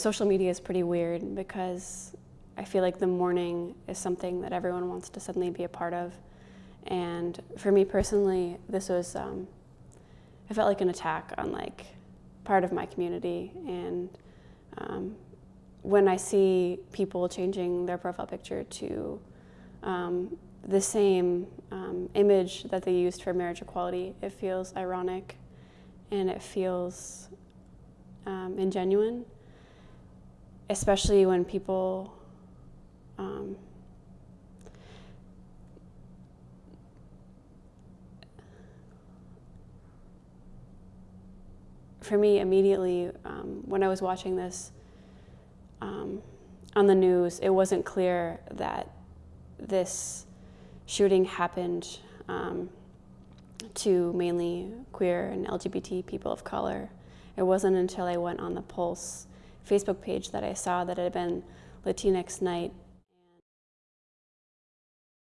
social media is pretty weird because I feel like the mourning is something that everyone wants to suddenly be a part of. And for me personally, this was, um, I felt like an attack on like part of my community. And um, when I see people changing their profile picture to um, the same um, image that they used for marriage equality, it feels ironic and it feels um, ingenuine, especially when people um, for me immediately um, when I was watching this um, on the news, it wasn't clear that this shooting happened um, to mainly queer and LGBT people of color. It wasn't until I went on the Pulse Facebook page that I saw that had been Latinx Night